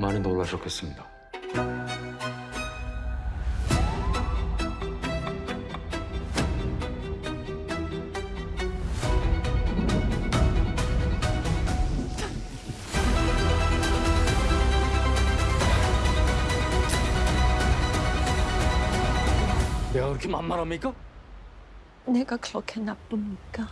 많이 놀라셨겠습니다. 내가 그렇게 만만합니까? 내가 그렇게 나쁩니까?